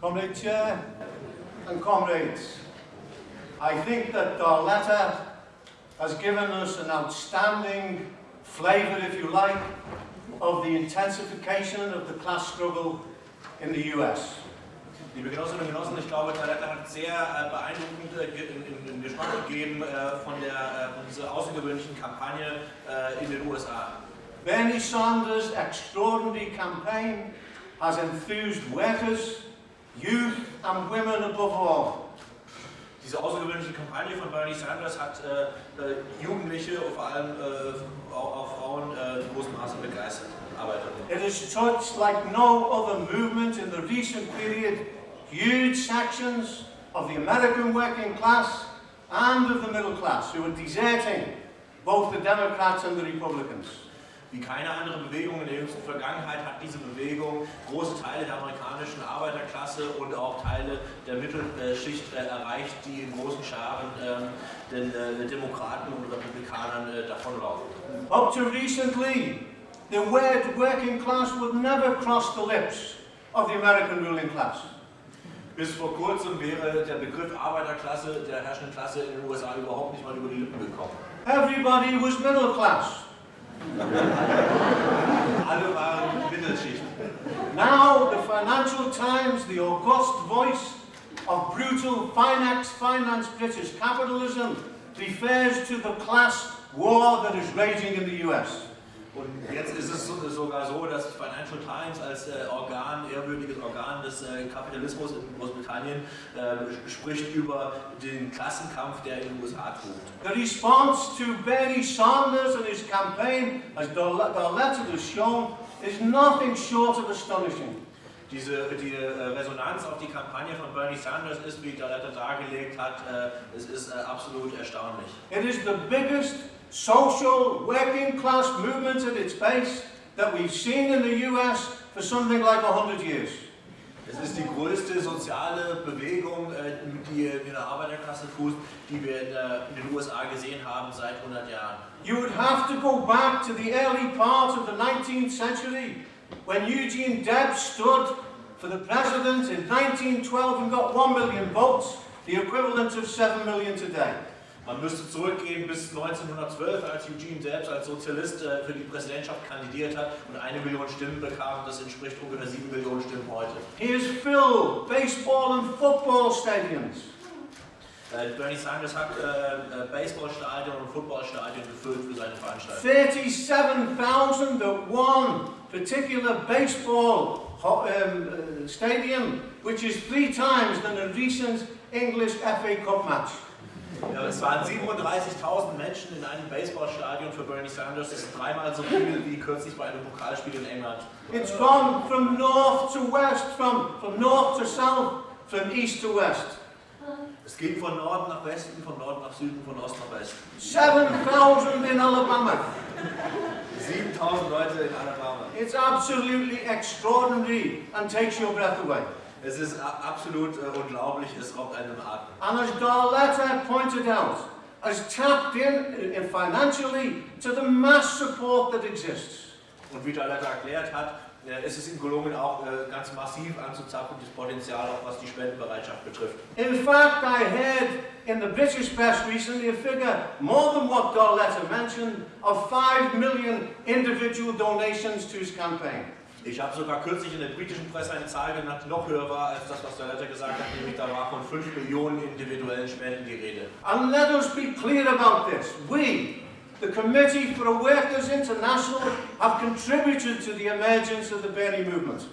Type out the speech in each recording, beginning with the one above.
Comrade Chair and comrades, I think that Darletta has given us an outstanding flavour, if you like, of the intensification of the class struggle in the US. Liebe Genossinnen und Genossen, ich glaube, Taletta hat sehr äh, beeindruckend äh, in, Geschmack gegeben äh, von, der, äh, von dieser außergewöhnlichen Kampagne äh, in den USA. Bernie Sanders' extraordinary campaign has enthused workers, youth and women above all. Diese außergewöhnliche Kampagne von Bernie Sanders hat äh, äh, Jugendliche vor allem äh, auch, auch Frauen äh, in großem Maße begeistert. It has touched like no other movement in the recent period huge sections of the American working class and of the middle class who are deserting both the Democrats and the Republicans. Wie keine andere Bewegung in der jüngsten Vergangenheit hat diese Bewegung große Teile der amerikanischen Arbeiterklasse und auch Teile der Mittelschicht äh, erreicht, die in großen Scharen ähm, den äh, Demokraten und Republikanern äh, davonlaufen. Up to recently, the word working class would never cross the lips of the American ruling class. Bis vor kurzem wäre der Begriff Arbeiterklasse der herrschenden Klasse in den USA überhaupt nicht mal über die Lippen gekommen. Everybody was middle class. Alle waren. Now, the Financial Times, the august voice of brutal finance, finance British capitalism, refers to the class war that is raging in the US. Und jetzt ist es so- sogar so, dass die Financial Times als äh, Organ, ehrwürdiges Organ des äh, Kapitalismus in Großbritannien äh, spricht über den Klassenkampf, der in den USA tobt. The response to Bernie Sanders and his campaign, as Darl- Darletta has shown, is nothing short of astonishing. Diese die äh, Resonanz auf die Kampagne von Bernie Sanders ist, wie Daletta dargelegt hat, äh, es ist äh, absolut erstaunlich. It is the biggest social working class movement at its base that we've seen in the US for something like 100 years. Es ist die größte soziale Bewegung, äh, die äh, in der Arbeiterklasse fußt, die wir in, äh, in den USA gesehen haben seit 100 Jahren. You would have to go back to the early part of the 19th century when Eugene Debs stood for the president in 1912 and got 1 million votes, the equivalent of 7 million today. Man müsste zurückgehen bis 1912, als Eugene Debs als Sozialist äh, für die Präsidentschaft kandidiert hat und eine Million Stimmen bekam. Das entspricht ungefähr sieben Millionen Stimmen heute. He has filled baseball and football stadiums. Äh, Bernie Sanders hat äh, Baseballstadien und Footballstadien gefüllt für seine Veranstaltung. 37,000 at one particular baseball um, uh, stadium, which is three times than a recent English FA Cup match. Ja, es waren 37.000 Menschen in einem Baseballstadion für Bernie Sanders. Das ist dreimal so viel wie kürzlich bei einem Pokalspiel in England. It's gone from north to west, from, from north to south, from east to west. Es ging von Norden nach Westen, von Norden nach Süden, von Ost nach Westen. 7,000 in Alabama. 7000 Leute in Alabama. It's absolutely extraordinary and takes your breath away. Es ist absolut äh, unglaublich, es raubt einem Atem. And as Darletta pointed out, has tapped in, in financially to the mass support that exists. Und wie Daletta erklärt hat, äh, ist es ihm gelungen, auch äh, ganz massiv anzuzapfen, das Potenzial, auch was die Spendenbereitschaft betrifft. In fact, I heard in the British press recently a figure more than what Darletta mentioned of 5 million individual donations to his campaign. Ich habe sogar kürzlich in der britischen Presse eine Zahl genannt, die noch höher war als das, was Daletta gesagt hat, nämlich da war von 5 Millionen individuellen Spenden die Rede. And let us be clear about this. We, the Committee for a Workers International, have contributed to the emergence of the Bernie movement.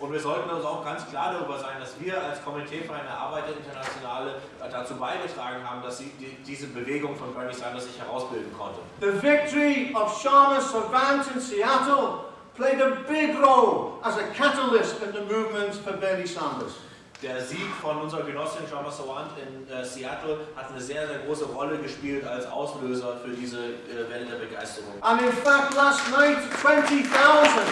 Und wir sollten uns auch ganz klar darüber sein, dass wir als Komitee für eine Arbeiterinternationale dazu beigetragen haben, dass sie die, diese Bewegung von Bernie Sanders sich herausbilden konnte. The victory of Sharma Savant in Seattle played a big role as a catalyst in the movement for Bernie Sanders. Der Sieg von unserer Genossin Shama Sawant in äh, Seattle hat eine sehr, sehr große Rolle gespielt als Auslöser für diese äh, Welle der Begeisterung. And in fact, last night, 20,000.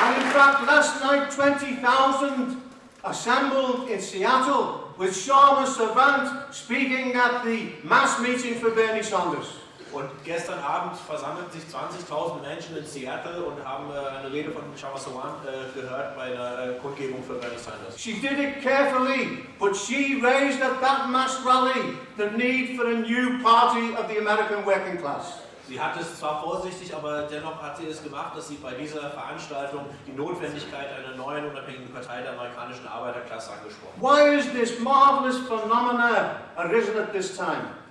And in fact, last night, 20,000 assembled in Seattle with Sharma Savant speaking at the mass meeting for Bernie Sanders. Und gestern Abend versammelten sich 20.000 Menschen in Seattle und haben äh, eine Rede von Shamma Sawant äh, gehört bei einer äh, Kundgebung für Bernie Sanders. She did it carefully, but she raised at that mass rally the need for a new party of the American working class. Sie hat es zwar vorsichtig, aber dennoch hat sie es gemacht, dass sie bei dieser Veranstaltung die Notwendigkeit einer neuen unabhängigen Partei der amerikanischen Arbeiterklasse angesprochen hat. Why is this marvelous phenomena arisen at this time?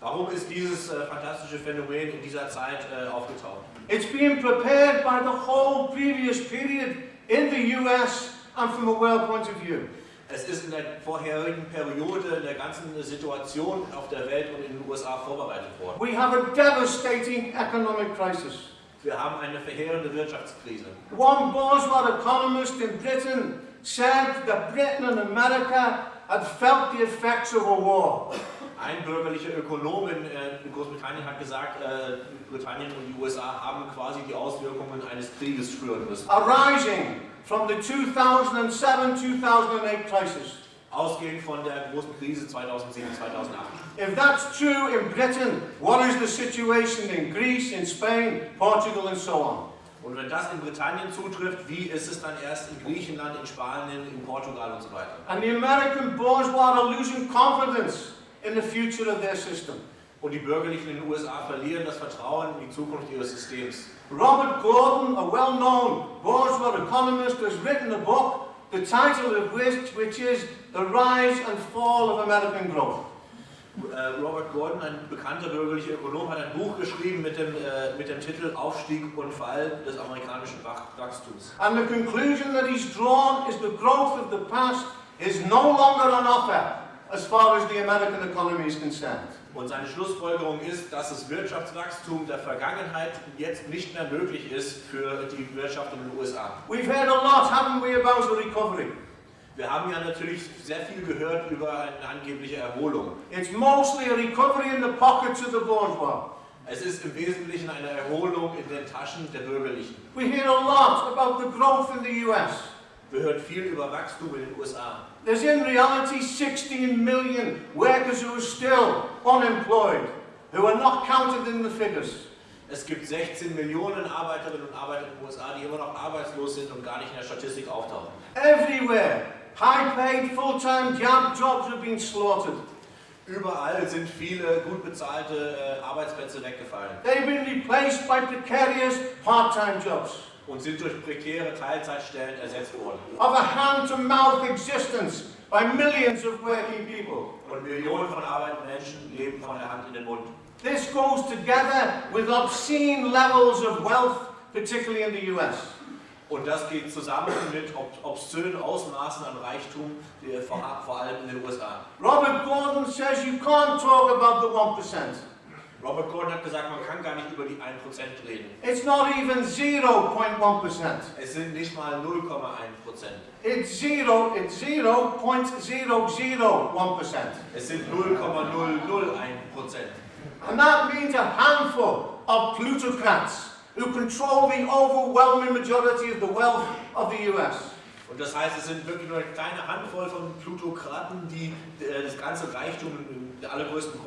Warum ist dieses äh, fantastische Phänomen in dieser Zeit äh, aufgetaucht? It's been prepared by the whole previous period in the US and from a world point of view. Es ist in der vorherigen Periode, in der ganzen Situation auf der Welt und in den USA vorbereitet worden. We have a devastating economic crisis. Wir haben eine verheerende Wirtschaftskrise. One bourgeois economist in Britain said that Britain and America had felt the effects of a war. Ein bürgerlicher Ökonom in, äh, in Großbritannien hat gesagt, äh, Britannien und die USA haben quasi die Auswirkungen eines Krieges spüren müssen. arising from the 2007-2008 crisis. Ausgehend von der großen Krise 2007, 2008. If that's true in Britain, what is the situation in Greece, in Spain, Portugal and so on? Und wenn das in Britannien zutrifft, wie ist es dann erst in Griechenland, in Spanien, in Portugal und so weiter? And the American bourgeois are losing confidence in the future of their system. Und die Bürgerlichen in den USA verlieren das Vertrauen in die Zukunft ihres Systems. Robert Gordon, a well-known bourgeois economist, has written a book, the title of which, which is The Rise and Fall of American Growth. Äh, Robert Gordon, ein bekannter bürgerlicher Ökonom, hat ein Buch geschrieben mit dem, äh, mit dem Titel Aufstieg und Fall des amerikanischen Wach- Wachstums. And the conclusion that he's drawn is the growth of the past is no longer on offer as far as the American economy is concerned. Und seine Schlussfolgerung ist, dass das Wirtschaftswachstum der Vergangenheit jetzt nicht mehr möglich ist für die Wirtschaft in den USA. We've heard a lot, haven't we, about the recovery? Wir haben ja natürlich sehr viel gehört über eine angebliche Erholung. It's mostly a recovery in the pockets of the bourgeois. Es ist im Wesentlichen eine Erholung in den Taschen der Bürgerlichen. We hear a lot about the growth in the US. Wir hören viel über Wachstum in den USA. There's in reality 16 million workers who are still unemployed, who are not counted in the figures. Es gibt 16 Millionen Arbeiterinnen und Arbeiter in den USA, die immer noch arbeitslos sind und gar nicht in der Statistik auftauchen. Everywhere, high-paid, full-time job jobs are being slaughtered. Überall sind viele gut bezahlte äh, Arbeitsplätze weggefallen They've been replaced by precarious part-time jobs. Und sind durch prekäre Teilzeitstellen ersetzt worden. of a hand-to-mouth existence by millions of working people. Und Millionen von arbeitenden Menschen leben von der Hand in den Mund. This goes together with obscene levels of wealth, particularly in the US. Und das geht zusammen mit ob obszönen Ausmaßen an Reichtum, vor allem in den USA. Robert Gordon says you can't talk about the 1%. Robert Gordon hat gesagt, man kann gar nicht über die 1% reden. It's not even 0.1%. Es sind nicht mal 0,1%. It's zero, it's 0.001%. Es sind 0,001%. And that means a handful of plutocrats who control the overwhelming majority of the wealth of the US. Und das heißt, es sind wirklich nur eine kleine Handvoll von Plutokraten, die äh, das ganze Reichtum, allergrößten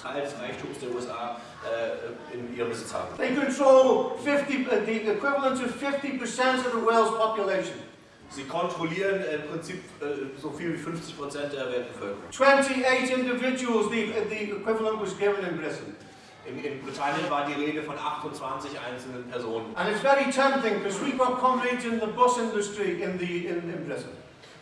Teil des Reichtums der USA äh, in ihrem Besitz haben. They control 50, uh, the equivalent of 50% of the world's population. Sie kontrollieren im Prinzip äh, so viel wie 50 Prozent der Weltbevölkerung. 28 individuals, the, the equivalent was given in Britain. In, in Britannien war die Rede von 28 einzelnen Personen. And it's very tempting because we've got comrades in the bus industry in, the, in, in Britain.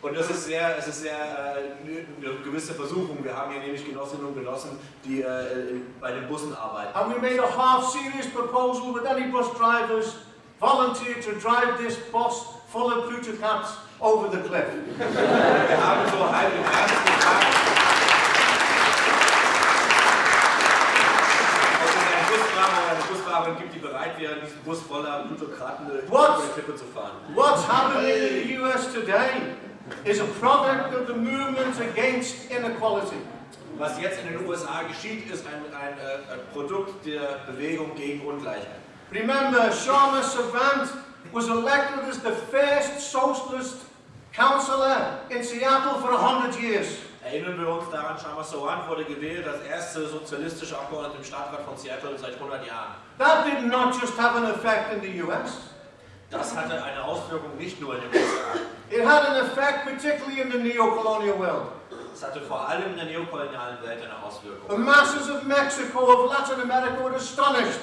Und das ist sehr, es ist sehr äh, eine gewisse Versuchung. Wir haben hier nämlich Genossinnen und Genossen, die äh, bei den Bussen arbeiten. And we made a half-serious proposal with any bus drivers volunteer to drive this bus full of plutocrats over the cliff. Wir haben so halb im Ernst gefragt, Busfahrerin gibt, die bereit wären, diesen Bus voller Plutokraten über die Klippe zu fahren. What's happening in the US today is a product of the movement against inequality. Was jetzt in den USA geschieht, ist ein, ein, äh, ein Produkt der Bewegung gegen Ungleichheit. Remember, Sharma Savant was elected as the first socialist councillor in Seattle for 100 years. Erinnern wir uns daran, Shamas Sowan wurde gewählt als erste sozialistische Abgeordnete im Stadtrat von Seattle seit 100 Jahren. That did not just have an effect in the US, Das hatte eine Auswirkung nicht nur in den USA. it had an effect particularly in the neo-colonial world. Es hatte vor allem in der neokolonialen Welt eine The Auswirkung. masses of Mexico, of Latin America were astonished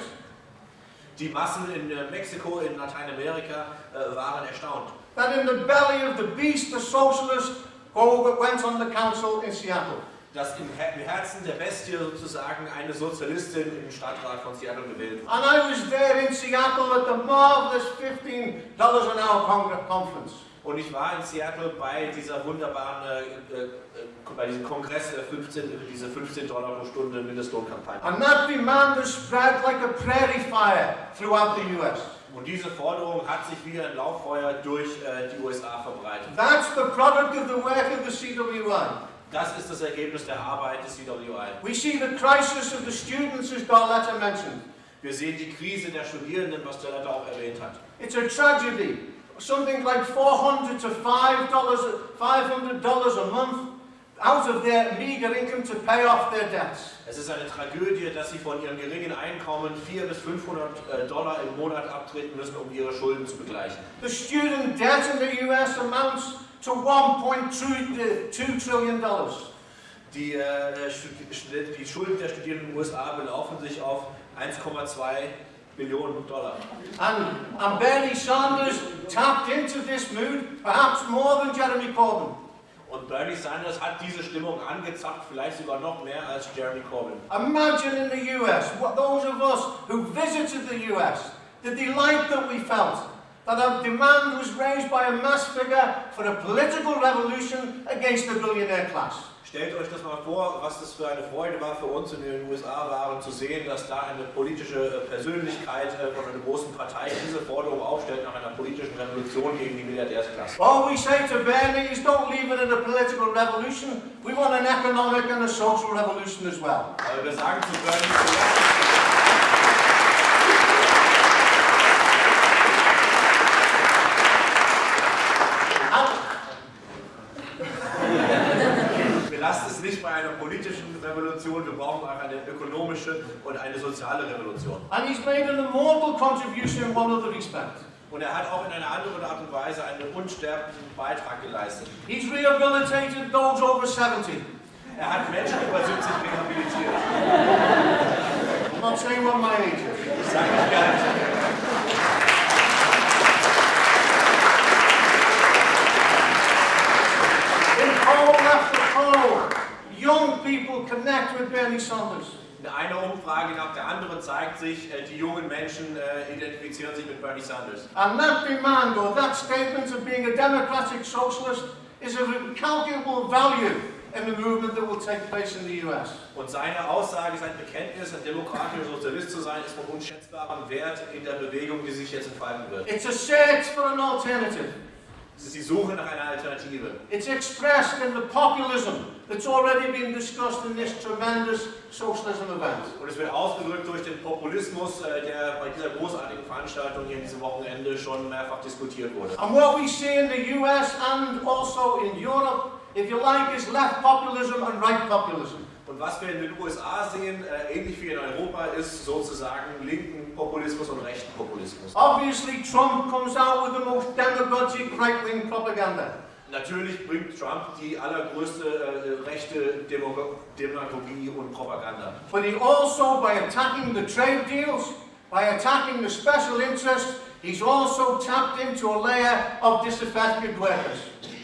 Die Massen in äh, Mexiko, in Lateinamerika äh, waren erstaunt. that in the belly of the beast, the socialist went on the council in Seattle. Dass im Her- im Herzen der Bestie sozusagen eine Sozialistin im Stadtrat von Seattle gewählt wurde. And I was there in Seattle at the marvelous $15 an hour con- conference. Und ich war in Seattle bei dieser wunderbaren, äh, äh, bei diesem Kongress der 15, diese 15 Dollar pro Stunde Mindestlohnkampagne. And that demand has spread like a prairie fire throughout the US. Und diese Forderung hat sich wie ein Lauffeuer durch äh, die USA verbreitet. That's the product of the work of the CWI. Das ist das Ergebnis der Arbeit des CWI. We see the crisis of the students, as Darletta mentioned. Wir sehen die Krise der Studierenden, was der Letter auch erwähnt hat. It's a tragedy. Something like 400 to $5, $500 a month out of their meager income to pay off their debts. Es ist eine Tragödie, dass sie von ihrem geringen Einkommen 400 bis 500 äh, Dollar im Monat abtreten müssen, um ihre Schulden zu begleichen. The student debt in the US amounts to $1.2 trillion. Die, äh, die Schulden der Studierenden in den USA belaufen sich auf 1,2 Billionen Dollar. And, and Bernie Sanders tapped into this mood, perhaps more than Jeremy Corbyn. Und Bernie Sanders hat diese Stimmung angezapft, vielleicht sogar noch mehr als Jeremy Corbyn. Imagine in the US, what those of us who visited the US, the delight that we felt that a demand was raised by a mass figure for a political revolution against the billionaire class. Stellt euch das mal vor, was das für eine Freude war für uns in den USA waren, zu sehen, dass da eine politische äh, Persönlichkeit äh, von einer großen Partei diese Forderung aufstellt nach einer politischen Revolution gegen die Milliardärsklasse. All we say to Bernie is don't leave it at a political revolution. We want an economic and a social revolution as well. Aber wir sagen zu Bernie, wir lassen es nicht bei einer politischen Revolution, wir brauchen auch eine ökonomische und eine soziale Revolution. And he's made an immortal contribution in one other respect. Und er hat auch in einer anderen Art und Weise einen unsterblichen Beitrag geleistet. He's rehabilitated those over 70. Er hat Menschen über 70 rehabilitiert. I'm not saying what my age is. Ich sage nicht gar nicht. In poll after poll, young people connect with Bernie Sanders. Eine Umfrage nach der anderen zeigt sich, äh, die jungen Menschen äh, identifizieren sich mit Bernie Sanders. And that demand or that statement of being a democratic socialist is of incalculable value in the movement that will take place in the US. Und seine Aussage, sein Bekenntnis, ein demokratischer Sozialist zu sein, ist von unschätzbarem Wert in der Bewegung, die sich jetzt entfalten wird. It's a search for an alternative. Es ist die Suche nach einer Alternative. It's expressed in the populism that's already been discussed in this tremendous socialism event. Und es wird ausgedrückt durch den Populismus, äh, der bei dieser großartigen Veranstaltung hier in diesem Wochenende schon mehrfach diskutiert wurde. And what we see in the US and also in Europe, if you like, is left populism and right populism. Und was wir in den USA sehen, äh, ähnlich wie in Europa, ist sozusagen linken Populismus und rechten Populismus. Obviously, Trump comes out with the most demagogic right-wing propaganda. Natürlich bringt Trump die allergrößte äh, äh rechte Demo Demagogie und Propaganda. But he also, by attacking the trade deals, by attacking the special interests, he's also tapped into a layer of disaffected workers.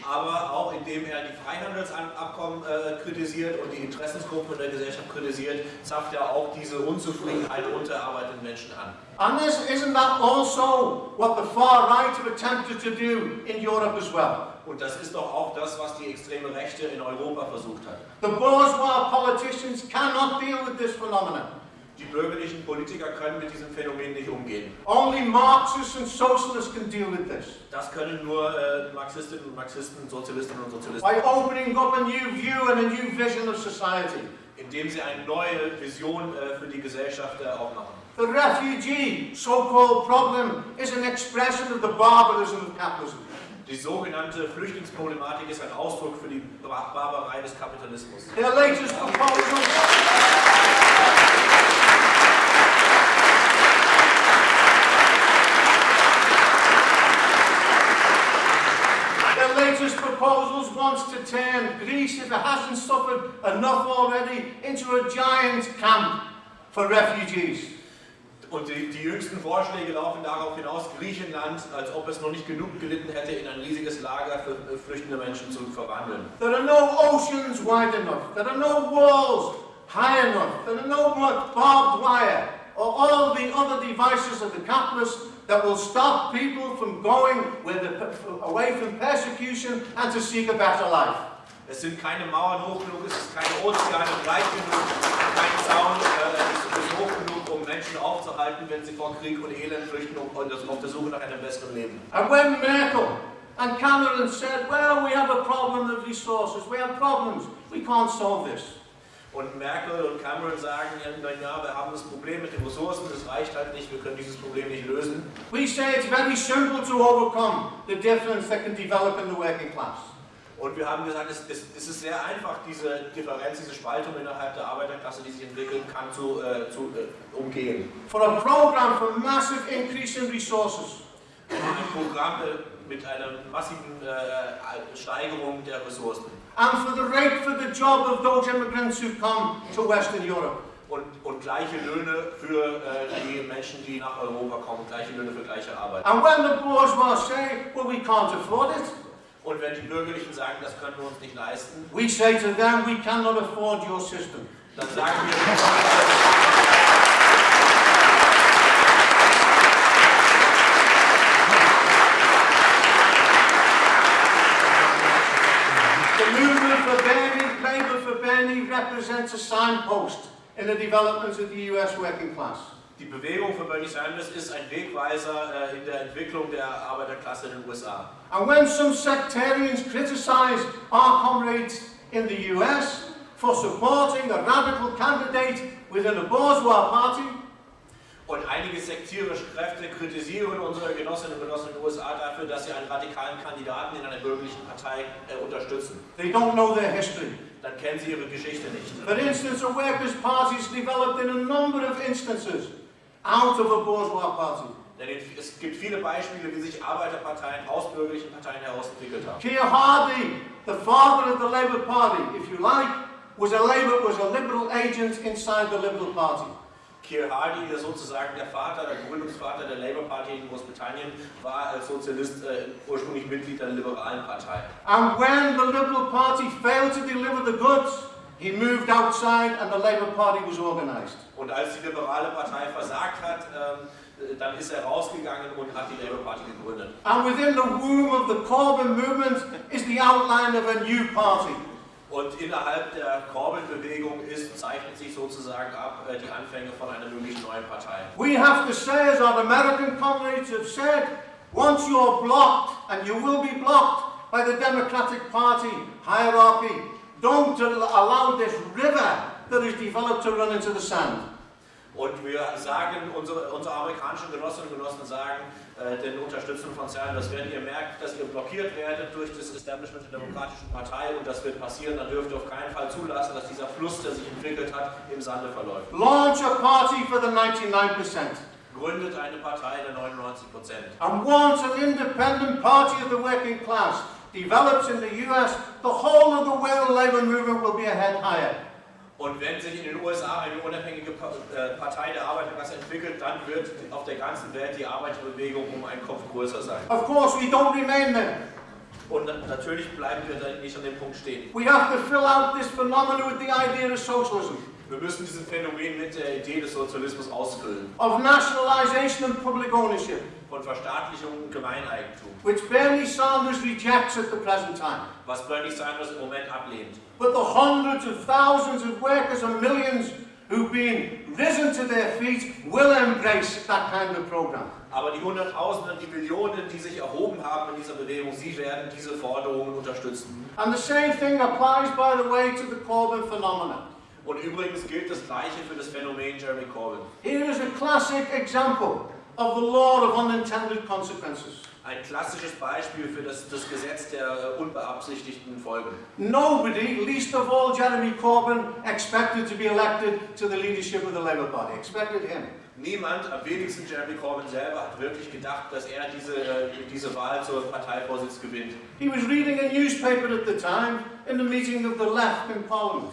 Aber auch indem er die Freihandelsabkommen äh, kritisiert und die Interessensgruppen in der Gesellschaft kritisiert, zapft er auch diese Unzufriedenheit unter arbeitenden Menschen an. And this, isn't that also what the far right have attempted to do in Europe as well? Und das ist doch auch das, was die extreme Rechte in Europa versucht hat. The bourgeois politicians cannot deal with this phenomenon. Die bürgerlichen Politiker können mit diesem Phänomen nicht umgehen. Only Marxists and socialists can deal with this. Das können nur äh, Marxistinnen und Marxisten, Sozialistinnen und Sozialisten, By opening up a new view and a new vision of society. indem sie eine neue Vision äh, für die Gesellschaft äh, aufmachen. The refugee so-called problem is an expression of the barbarism of capitalism. Die sogenannte Flüchtlingsproblematik ist ein Ausdruck für die Bar- Barbarei des Kapitalismus. Their latest proposal proposals wants to turn Greece, if it hasn't suffered enough already, into a giant camp for refugees. Und die, die jüngsten Vorschläge laufen darauf hinaus, Griechenland, als ob es noch nicht genug gelitten hätte, in ein riesiges Lager für äh, flüchtende Menschen zu verwandeln. There are no oceans wide enough. There are no walls high enough. There are no barbed wire or all the other devices of the capitalists that will stop people from going the, away from persecution and to seek a better life. Es sind keine Mauern hoch genug, es ist keine Ozeane breit genug, kein Zaun äh, hoch genug, um Menschen aufzuhalten, wenn sie vor Krieg und Elend flüchten und auf der Suche nach einem besseren Leben. And when Merkel and Cameron said, well, we have a problem of resources, we have problems, we can't solve this. Und Merkel und Cameron sagen, ja, wir haben das Problem mit den Ressourcen, das reicht halt nicht, wir können dieses Problem nicht lösen. We say it's very simple to overcome the difference that can develop in the working class. Und wir haben gesagt, es, es, es ist sehr einfach, diese Differenz, diese Spaltung innerhalb der Arbeiterklasse, die sich entwickeln kann, zu, äh, zu äh, umgehen. For a program for massive increase in resources, Ein Programm äh, mit einer massiven äh, Steigerung der Ressourcen. And for the rate for the job of those immigrants who come to Western Europe. Und, und gleiche Löhne für äh, die Menschen, die nach Europa kommen, gleiche Löhne für gleiche Arbeit. And when the bourgeois say, well, we can't afford it, Und wenn die Bürgerlichen sagen, das können wir uns nicht leisten, we say to them, we cannot afford your system. dann sagen wir, The movement for Bernie, Labour for Bernie, represents a signpost in the development of the US working class. die Bewegung für Bernie Sanders ist ein Wegweiser äh, in der Entwicklung der Arbeiterklasse in den USA. And when some sectarians criticize our comrades in the US for supporting a radical candidate within a bourgeois party, Und einige sektierische Kräfte kritisieren unsere Genossinnen und Genossen in den USA dafür, dass sie einen radikalen Kandidaten in einer bürgerlichen Partei äh, unterstützen. they don't know their history. Dann kennen sie ihre Geschichte nicht. For instance, a workers' party is developed in a number of instances out of a bourgeois party. Denn es gibt viele Beispiele, wie sich Arbeiterparteien aus bürgerlichen Parteien heraus entwickelt haben. Keir Hardie, the father of the Labour Party, if you like, was a Labour was a liberal agent inside the Liberal Party. Keir Hardie, der sozusagen der Vater, der Gründungsvater der Labour Party in Großbritannien, war als Sozialist äh, ursprünglich Mitglied der liberalen Partei. And when the Liberal Party failed to deliver the goods, he moved outside and the Labour Party was organised. Und als die liberale Partei versagt hat, ähm, äh, dann ist er rausgegangen und hat die Labour Party gegründet. And within the womb of the Corbyn movement is the outline of a new party. Und innerhalb der Corbyn-Bewegung zeichnet sich sozusagen ab äh, die Anfänge von einer möglichen neuen Partei. We have to say, as our American comrades have said, once you're blocked, and you will be blocked by the Democratic Party hierarchy, don't al- allow this river that is developed to run into the sand. Und wir sagen, unsere, unsere amerikanischen Genossinnen und Genossen sagen, den Unterstützern von Sanders, wenn ihr merkt, dass ihr blockiert werdet durch das Establishment der Demokratischen Partei und das wird passieren, dann dürft ihr auf keinen Fall zulassen, dass dieser Fluss, der sich entwickelt hat, im Sande verläuft. Launch a party for the 99%. Gründet eine Partei der 99 Prozent. And once an independent party of the working class develops in the US, the whole of the world labor movement will be a head higher. Und wenn sich in den USA eine unabhängige äh, Partei der Arbeiterklasse entwickelt, dann wird auf der ganzen Welt die Arbeiterbewegung um einen Kopf größer sein. Of course, we don't remain there. Und na- natürlich bleiben wir dann nicht an dem Punkt stehen. We have to fill out this phenomenon with the idea of socialism, Wir müssen dieses Phänomen mit der Idee des Sozialismus ausfüllen. of nationalization and public ownership, Von Verstaatlichung und Gemeineigentum, which Bernie Sanders rejects at the present time. was Bernie Sanders im Moment ablehnt. But the hundreds of thousands of workers and millions who've been risen to their feet will embrace that kind of program. Aber die Hunderttausenden, die Millionen, die sich erhoben haben in dieser Bewegung, sie werden diese Forderungen unterstützen. And the same thing applies, by the way, to the Corbyn phenomenon. Und übrigens gilt das Gleiche für das Phänomen Jeremy Corbyn. Here is a classic example of the law of unintended consequences. ein klassisches Beispiel für das, das Gesetz der unbeabsichtigten Folgen. Nobody, least of all Jeremy Corbyn, expected to be elected to the leadership of the Labour Party. Expected him. Niemand, am wenigsten Jeremy Corbyn selber, hat wirklich gedacht, dass er diese, äh, diese Wahl zur Parteivorsitz gewinnt. He was reading a newspaper at the time in the meeting of the left in Parliament.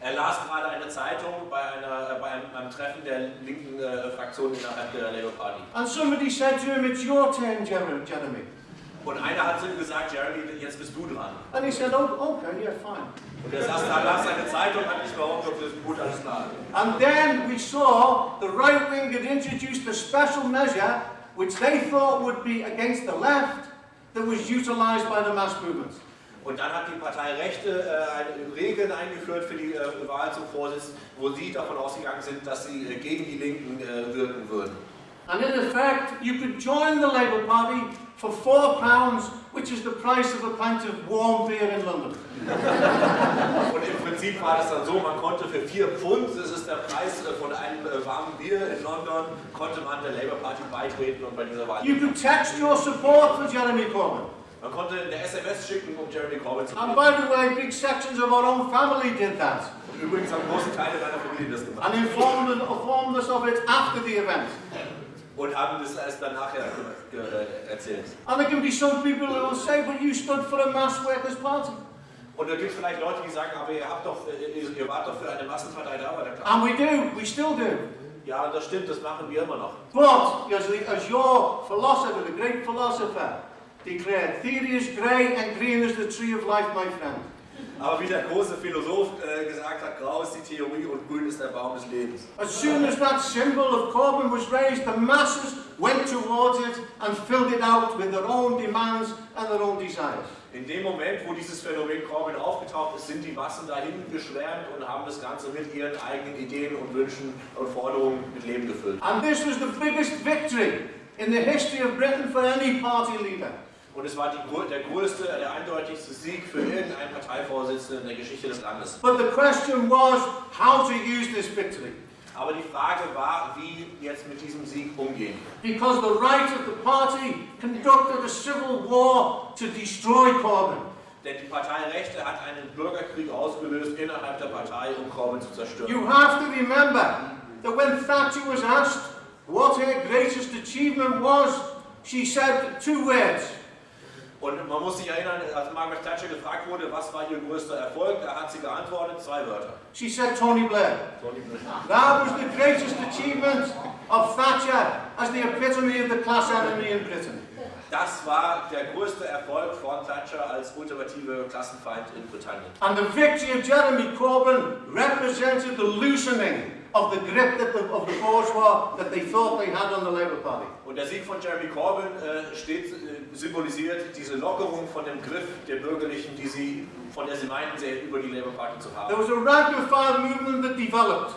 Er las gerade eine Zeitung bei, einer, äh, bei einem, einem Treffen der linken äh, Fraktion innerhalb der Labour Party. And somebody said to him, It's your turn, Jer- Jeremy. Und einer hat zu ihm gesagt, Jeremy, jetzt bist du dran. And he said, Oh, okay, yeah, fine. Und er saß da, las seine Zeitung, hat nicht behauptet, ob das gut alles klar. And then we saw the right wing had introduced a special measure which they thought would be against the left that was utilized by the mass movement. Und dann hat die Partei Rechte äh, Regeln eingeführt für die äh, Wahl zum Vorsitz, wo sie davon ausgegangen sind, dass sie äh, gegen die Linken äh, wirken würden. And in effect, you could join the Labour Party for four pounds, which is the price of a pint of warm beer in London. Und im Prinzip war das dann so, man konnte für 4 Pfund, das ist der Preis äh, von einem äh, warmen Bier in London, konnte man der Labour Party beitreten und bei dieser Wahl. You could text your support for Jeremy Corbyn. Man konnte eine SMS schicken, um Jeremy Corbyn zu And by the way, big sections of our own family did that Und übrigens haben große Teile meiner Familie das gemacht. and informed, informed us of it after the event. Und haben das erst dann nachher ge- erzählt. And there can be some people who will say, but you stood for a mass workers' party. Und da gibt es vielleicht Leute, die sagen, aber ihr, habt doch, äh, ihr wart doch für eine Massenpartei der Arbeiterklasse. And we do, we still do. Ja, das stimmt, das machen wir immer noch. But, as, as your philosopher, the great philosopher, declared, theory is grey and green is the tree of life, my friend. Aber wie der große Philosoph äh, gesagt hat, grau ist die Theorie und grün ist der Baum des Lebens. As soon as that symbol of Corbyn was raised, the masses went towards it and filled it out with their own demands and their own desires. In dem Moment, wo dieses Phänomen Corbyn aufgetaucht ist, sind die Massen dahin geschwärmt und haben das Ganze mit ihren eigenen Ideen und Wünschen und Forderungen mit Leben gefüllt. And this was the biggest victory in the history of Britain for any party leader. Und es war die, der größte, der eindeutigste Sieg für irgendeinen Parteivorsitzenden in der Geschichte des Landes. But the question was how to use this victory. Aber die Frage war, wie jetzt mit diesem Sieg umgehen. Because the right of the party conducted a civil war to destroy Corbyn. Denn die Partei Rechte hat einen Bürgerkrieg ausgelöst innerhalb der Partei, um Corbyn zu zerstören. You have to remember that when Thatcher was asked what her greatest achievement was, she said two words Und man muss sich erinnern, als Margaret Thatcher gefragt wurde, was war ihr größter Erfolg, da hat sie geantwortet, zwei Wörter. She said Tony Blair. Tony Blair. That was the greatest achievement of Thatcher as the epitome of the class enemy in Britain. Das war der größte Erfolg von Thatcher als ultimative Klassenfeind in Britannien. And the victory of Jeremy Corbyn represented the loosening of the grip that the, of the bourgeois that they thought they had on the Labour Party. Und der Sieg von Jeremy Corbyn äh, steht, äh, symbolisiert diese Lockerung von dem Griff der Bürgerlichen, die sie, von der sie meinten, sie über die Labour Party zu There haben. was a file movement that developed.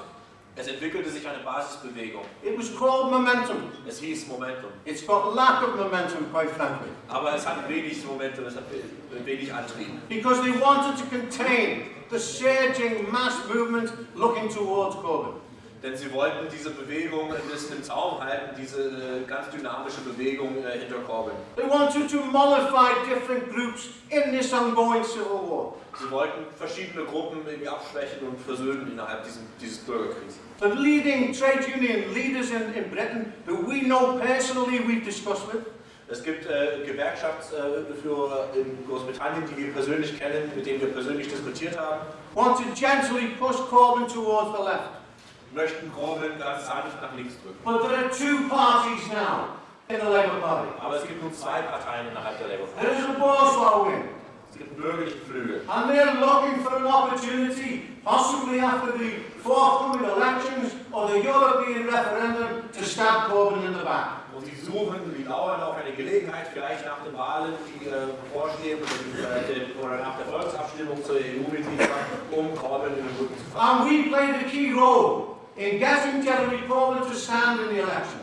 Es entwickelte sich eine Basisbewegung. It was called momentum. Es hieß Momentum. It's got lack of momentum, quite frankly, Aber es hat wenig Momentum, es hat wenig Antrieb. because they wanted to contain the surging mass movement looking towards Corbyn. Denn sie wollten diese Bewegung ein bisschen im Zaum halten, diese äh, ganz dynamische Bewegung äh, hinter Corbyn. They wanted to mollify different groups in this ongoing civil war. Sie wollten verschiedene Gruppen irgendwie abschwächen und versöhnen innerhalb diesem, dieses Bürgerkriegs. The leading trade union leaders in, in Britain, who we know personally, we've discussed with, Es gibt äh, Gewerkschaftsführer in Großbritannien, die wir persönlich kennen, mit denen wir persönlich diskutiert haben, want to gently push Corbyn towards the left. Möchten Corbyn ganz sanft nach links drücken. But there are two parties now in the Labour Party. Aber es gibt nun zwei Parteien innerhalb der Labour Party. There is a bourgeois wing, Es gibt einen bürgerlichen Flügel. and they're looking for an opportunity, possibly after the forthcoming elections or the European referendum, to stab Corbyn in the back. Und sie suchen, die lauern auf eine Gelegenheit, vielleicht nach den Wahlen, die äh, die, äh, oder nach der Volksabstimmung zur EU-Mitgliedschaft, um Corbyn in den Rücken zu fallen. And we played a key role in getting Jeremy Corbyn to stand in the election.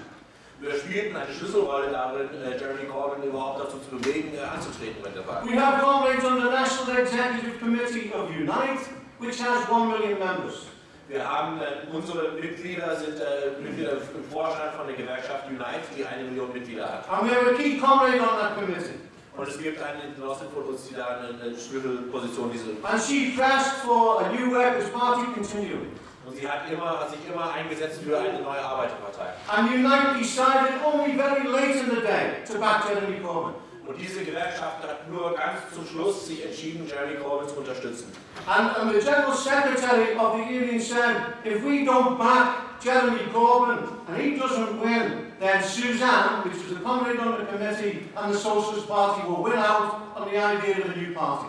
Wir spielten eine Schlüsselrolle darin, äh, Jeremy Corbyn überhaupt dazu zu bewegen, äh, anzutreten mit der Wahl. We have comrades on the National Executive Committee of Unite, which has one million members. Wir haben äh, unsere Mitglieder sind äh, Mitglieder im Vorstand von der Gewerkschaft Unite, die eine Million Mitglieder hat. And we have a key comrade on that committee. Und es gibt eine Genossin von uns, die da eine, eine Schlüsselposition diese. And she pressed for a new Workers' Party continuing. Und sie hat immer, hat sich immer eingesetzt für eine neue Arbeiterpartei. And Unite decided only very late in the day to back Jeremy Corbyn. Und diese Gewerkschaft hat nur ganz zum Schluss sich entschieden, Jeremy Corbyn zu unterstützen. And, and the General Secretary of the union said, if we don't back Jeremy Corbyn and he doesn't win, then Suzanne, which was the comrade on the committee, and the Socialist Party will win out on the idea of a new party.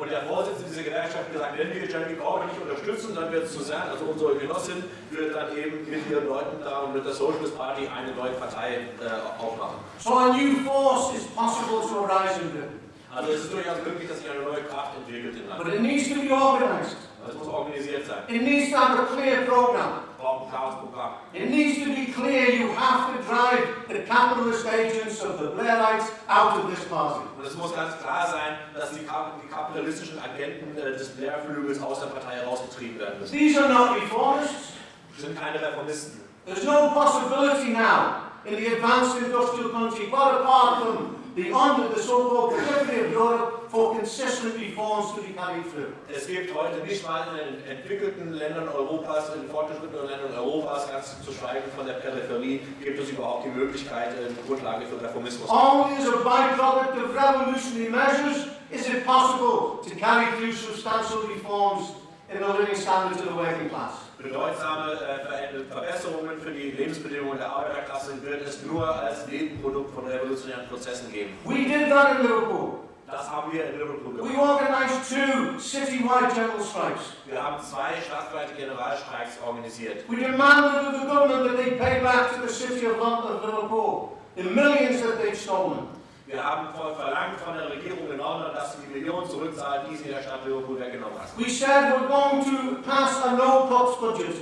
Und der Vorsitzende dieser Gewerkschaft hat gesagt, wenn wir Jeremy Corbyn nicht unterstützen, dann wird Suzanne, also unsere Genossin, wird dann eben mit ihren Leuten da und mit der Socialist Party eine neue Partei äh, aufmachen. So a new force is possible to arise in Britain. Also es ist durchaus möglich, dass sich eine neue Kraft entwickelt im Land. But it needs to be organized. Das muss organisiert sein. It needs to have a clear program. Wir brauchen ein. It needs to be clear you have to drive the capitalist agents of the Blairites out of this party. Und es muss ganz klar sein, dass die, die kapitalistischen Agenten äh, des Blair-Flügels aus der Partei herausgetrieben werden müssen. These are not reformists. Sind keine Reformisten. There's no possibility now in the advanced industrial country, quite apart from the the so-called periphery of Europe, for consistent reforms to be carried through. Es gibt heute nicht mal in den entwickelten Ländern Europas, in fortgeschrittenen Ländern Europas, ganz zu schweigen von der Peripherie, gibt es überhaupt die Möglichkeit, eine Grundlage für Reformismus. Only as a byproduct of revolutionary measures is it possible to carry through substantial reforms in the living standards of the working class. Bedeutsame äh, Ver- Verbesserungen für die Lebensbedingungen der Arbeiterklasse wird es nur als Nebenprodukt von revolutionären Prozessen geben. We did that in Liverpool. Das haben wir in Liverpool We gemacht. organised two citywide general strikes. Wir haben zwei stadtweite Generalstreiks organisiert. We demanded of the government that they pay back to the city of London, of Liverpool, the millions that they'd stolen. Wir haben verlangt von der Regierung in London, dass sie die Millionen zurückzahlt, die sie der Stadt Liverpool weggenommen hat. We said we're going to pass a no-cuts budget,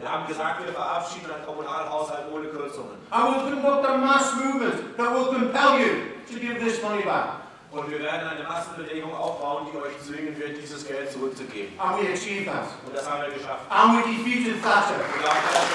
Wir haben gesagt, wir verabschieden einen Kommunalhaushalt ohne Kürzungen. and we'll conduct a mass movement that will compel you to give this money back. Und wir werden eine Massenbewegung aufbauen, die euch zwingen wird, dieses Geld zurückzugeben. And we achieved that. Und das haben wir geschafft. And we defeated Thatcher. Und wir haben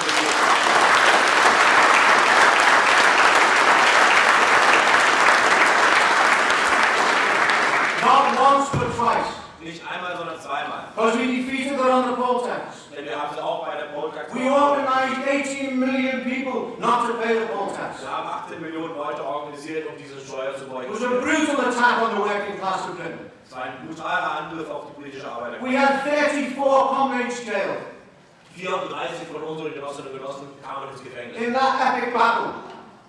but twice. Nicht einmal, sondern zweimal. Because we defeated the poll tax. Denn wir haben sie auch bei der Polltax We organized 18 million people not to pay the poll tax. Wir haben 18 Millionen Leute organisiert, um diese Steuer zu It was a brutal attack on the working class of Britain. Es war ein brutaler Angriff auf die britische Arbeiterklasse. We had 34 comrades jailed 34 von unseren Genossinnen und Genossen kamen ins Gefängnis. in that epic battle.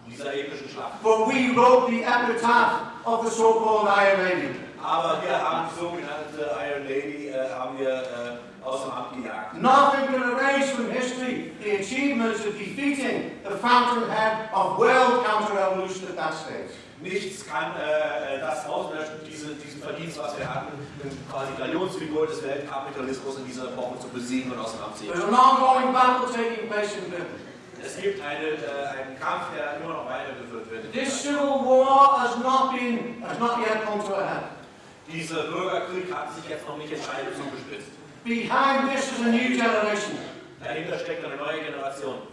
In dieser epischen Schlacht. But we wrote the epitaph of the so-called Iron Lady. Aber wir haben die sogenannte Iron Lady äh, haben wir äh, aus dem Amt gejagt. Nothing can erase from history the achievements of defeating the fountainhead of world counter-revolution at that stage. Nichts kann äh, äh, das auslöschen, diese, diesen Verdienst, was wir hatten, um quasi Galionsfigur des Weltkapitalismus in dieser Epoche zu besiegen und aus dem Amt zu an ongoing battle taking place in Britain. Es gibt eine, äh, einen Kampf, der immer noch weitergeführt wird. This civil war has not been, has not yet come to a head. Dieser Bürgerkrieg hat sich jetzt noch nicht entscheidend zugespitzt. Behind this is a new generation Dahinter steckt eine neue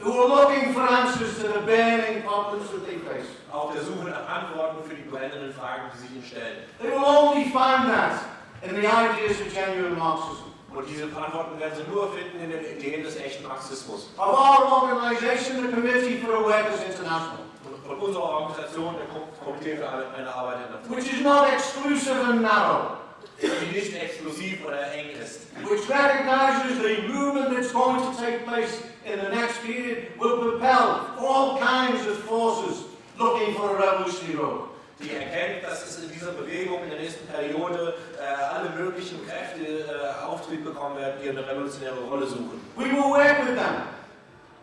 who are looking for answers to the burning problems that they face. auf der Suche nach Antworten für die brennenden Fragen, die sich ihnen stellen. They will only find that in the ideas of genuine Marxism. Und diese Antworten werden sie nur finden in den Ideen des echten Marxismus. Of our organization, the Committee for a Workers International, Und von unserer Organisation, der Komitee für eine Arbeit in der which is not exclusive and narrow, die nicht exklusiv oder eng ist, which recognizes the movement that's going to take place in the next period will propel all kinds of forces looking for a revolutionary road. die erkennt, dass es in dieser Bewegung in der nächsten Periode äh, alle möglichen Kräfte äh, Auftrieb bekommen werden, die eine revolutionäre Rolle suchen. We will work with them,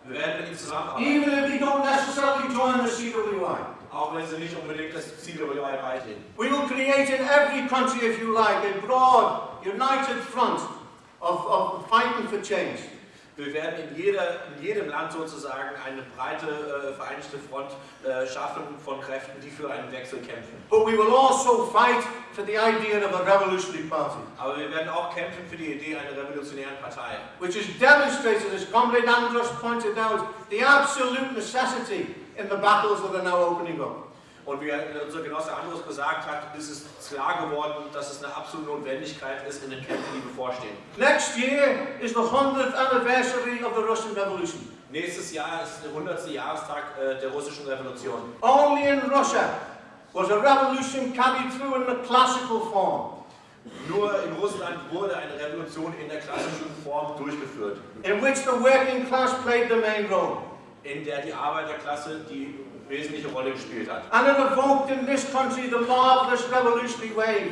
Wir werden mit ihnen zusammenarbeiten, even if they don't necessarily join the CWI. Auch wenn sie nicht unbedingt das Ziel beitreten. We will create in every country, if you like, a broad, united front of, of fighting for change. Wir werden in, jeder, in jedem Land sozusagen eine breite äh, vereinigte Front äh, schaffen von Kräften, die für einen Wechsel kämpfen. But we will also fight for the idea of a revolutionary party, Aber wir werden auch kämpfen für die Idee einer revolutionären Partei, which has demonstrated, as Comrade Andros pointed out, the absolute necessity in the battles that are now opening up. Und wie unser Genosse Andros gesagt hat, ist es klar geworden, dass es eine absolute Notwendigkeit ist in den Kämpfen, die bevorstehen. Next year is the 100th anniversary of the Russian Revolution. Nächstes Jahr ist der 100. Jahrestag äh, der russischen Revolution. Only in Russia was a revolution carried through in the classical form, Nur in Russland wurde eine Revolution in der klassischen Form durchgeführt, in which the working class played the main role. In der die Arbeiterklasse die wesentliche Rolle gespielt hat. And it evoked in this country the marvelous revolutionary wave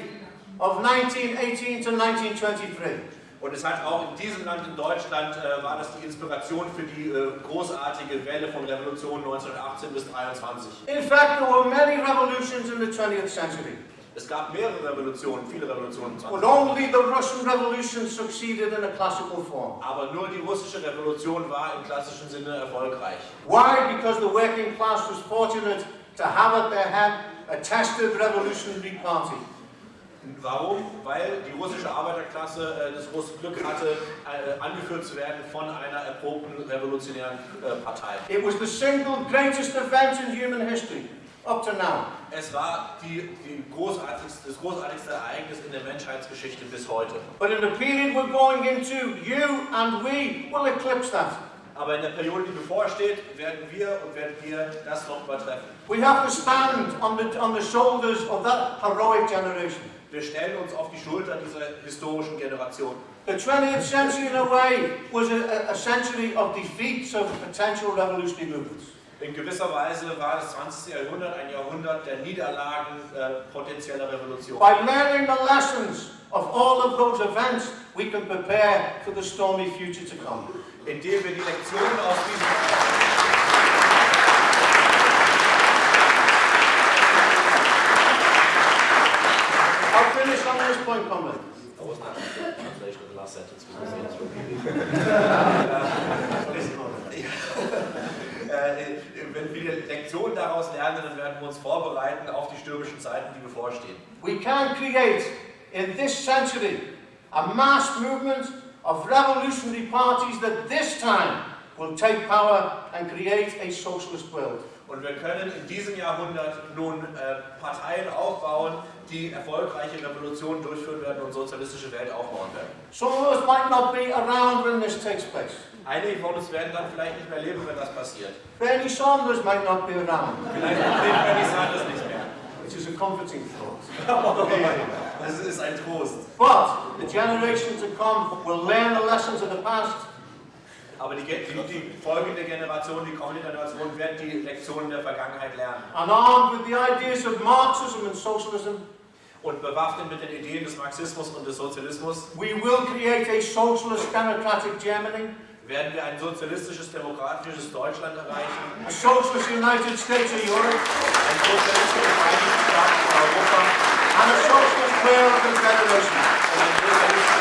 of 1918 to 1923. Und es hat auch in diesem Land, in Deutschland, äh, war das die Inspiration für die äh, großartige Welle von Revolution 1918 bis 1923. In fact, there were many revolutions in the 20th century, Es gab mehrere Revolutionen, viele Revolutionen im 20. but only the Russian Revolution succeeded in a classical form. Aber nur die russische Revolution war im klassischen Sinne erfolgreich. Why? Because the working class was fortunate to have at their head a tested revolutionary party. Warum? Weil die russische Arbeiterklasse äh, das große Glück hatte, äh, angeführt zu werden von einer erprobten revolutionären äh, Partei. It was the single greatest event in human history up to now. Es war die, die großartigste, das großartigste Ereignis in der Menschheitsgeschichte bis heute. But in the period we're going into, you and we will eclipse that. Aber in der Periode, die bevorsteht, werden wir und werden wir das noch übertreffen. We have to stand on the, on the shoulders of that heroic generation. Wir stellen uns auf die Schulter dieser historischen Generation. The 20th century, in a way, was a, a- a century of defeats of potential revolutionary movements. In gewisser Weise war das 20. Jahrhundert ein Jahrhundert der Niederlagen äh, potenzieller Revolution. By learning the lessons of all of those events, we can prepare for the stormy future to come. Indem wir die Lektionen aus diesem I'll finish on this point, comrade. That was not the translation of the last sentence. because it was Äh, wenn wir die Lektion daraus lernen, dann werden wir uns vorbereiten auf die stürmischen Zeiten, die bevorstehen. We can create in this century a mass movement of revolutionary parties that this time will take power and create a socialist world. Und wir können in diesem Jahrhundert nun äh, Parteien aufbauen, die erfolgreiche Revolutionen durchführen werden und sozialistische Welt aufbauen werden. Some of us might not be around when this takes place. Einige von uns werden dann vielleicht nicht mehr leben, wenn das passiert. Bernie Sanders might not be around, Vielleicht lebt Bernie Sanders nicht mehr. which is a comforting thought. Das ist ein Trost. But the generation to come will learn the lessons of the past Aber die, die, die folgende Generation, die kommende Generation, wird die Lektionen der Vergangenheit lernen. and armed with the ideas of Marxism and socialism, Und bewaffnet mit den Ideen des Marxismus und des Sozialismus we will create a socialist democratic Germany, werden wir ein sozialistisches, demokratisches Deutschland erreichen, a socialist United States of Europe, ein sozialistisches Vereinigten Staaten Europa. And a socialist world of federation. und ein sozialistisches